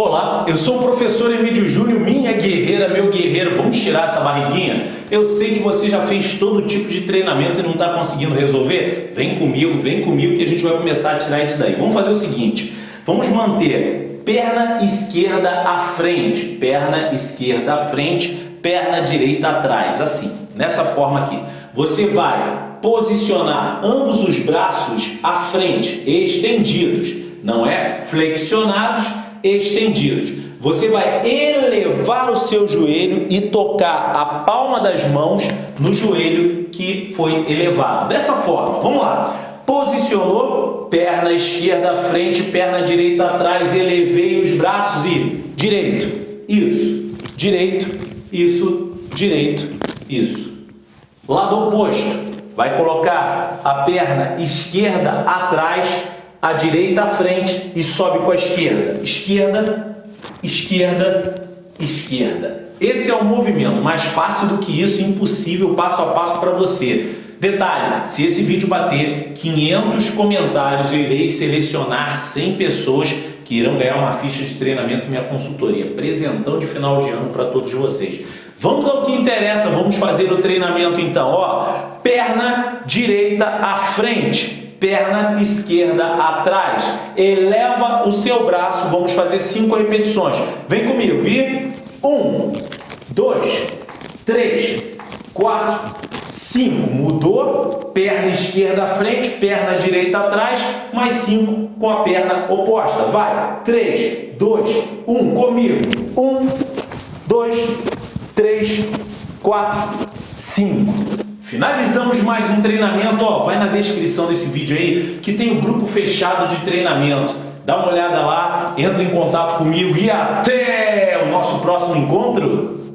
Olá, eu sou o professor Emílio Júnior, minha guerreira, meu guerreiro. Vamos tirar essa barriguinha? Eu sei que você já fez todo tipo de treinamento e não está conseguindo resolver. Vem comigo, vem comigo que a gente vai começar a tirar isso daí. Vamos fazer o seguinte, vamos manter perna esquerda à frente, perna esquerda à frente, perna direita atrás, assim, nessa forma aqui. Você vai posicionar ambos os braços à frente, estendidos, não é? Flexionados estendidos. Você vai elevar o seu joelho e tocar a palma das mãos no joelho que foi elevado. Dessa forma, vamos lá. Posicionou, perna esquerda à frente, perna direita atrás, elevei os braços e direito, isso, direito, isso, direito, isso. Lado oposto, vai colocar a perna esquerda atrás, a direita à frente e sobe com a esquerda. Esquerda, esquerda, esquerda. Esse é o movimento mais fácil do que isso, impossível, passo a passo para você. Detalhe, se esse vídeo bater 500 comentários, eu irei selecionar 100 pessoas que irão ganhar uma ficha de treinamento minha consultoria. Presentão de final de ano para todos vocês. Vamos ao que interessa, vamos fazer o treinamento então. Ó, perna direita à frente, perna esquerda atrás. Eleva o seu braço, vamos fazer cinco repetições. Vem comigo, e um, dois, três, quatro, cinco. Mudou, perna esquerda à frente, perna direita atrás, mais cinco com a perna oposta. Vai, três, dois, um, comigo. Um, dois, três, quatro, cinco. Finalizamos mais um treinamento, ó, vai na descrição desse vídeo aí que tem o um grupo fechado de treinamento. Dá uma olhada lá, entra em contato comigo e até o nosso próximo encontro.